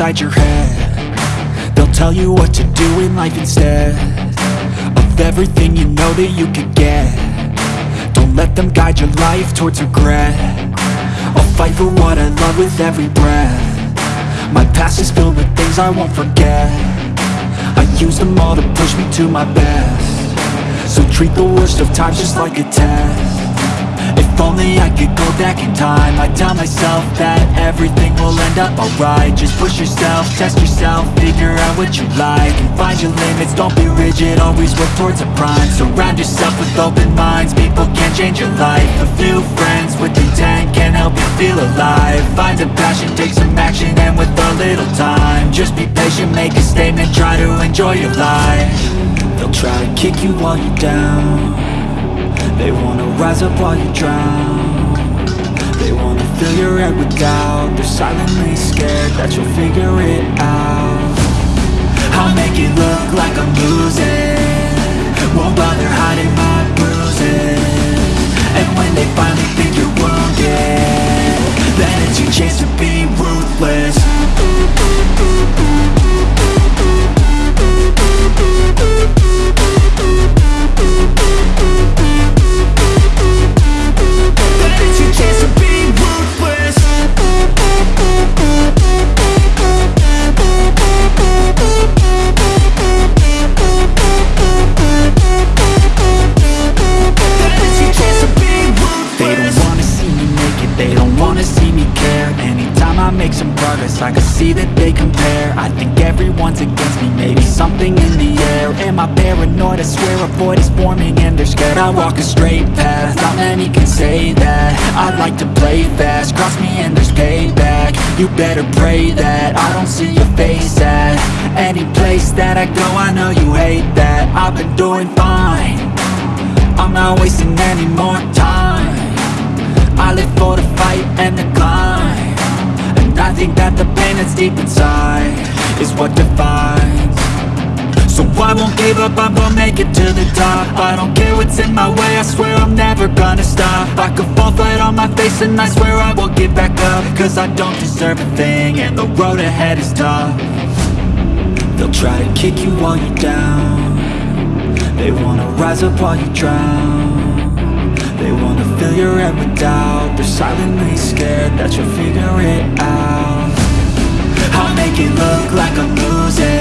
inside your head. They'll tell you what to do in life instead Of everything you know that you could get. Don't let them guide your life towards regret. I'll fight for what I love with every breath. My past is filled with things I won't forget. I use them all to push me to my best. So treat the worst of times just like a test. If only I could back in time. I'd tell myself that everything will end up alright. Just push yourself, test yourself, figure out what you like And find your limits, don't be rigid, always work towards a prime. Surround yourself with open minds, people can change your life. A few friends with intent can help you feel alive. Find a passion, take some action, and with a little time Just be patient, make a statement, try to enjoy your life. They'll try to kick you while you're down. They wanna rise up while you drown They wanna fill your head with doubt. They're silently scared that you'll figure it out. I'll make it look like I'm losing. Won't bother hiding my bruises. And when they finally think you're wounded I walk a straight path, not many can say that. I like to play fast, cross me and there's payback. You better pray that I don't see your face at Any place that I go, I know you hate that. I've been doing fine. I'm not wasting any more time. I live for the fight and the climb. And I think that the pain that's deep inside Is what defines So I won't give up, I'm gonna make it to the top. I don't care what's in my way, I swear I'm never gonna stop. I could fall flat on my face and I swear I will get back up. Cause I don't deserve a thing and the road ahead is tough. They'll try to kick you while you're down. They wanna rise up while you drown. They wanna fill your head with doubt. They're silently scared that you'll figure it out. I'll make it look like I'm losing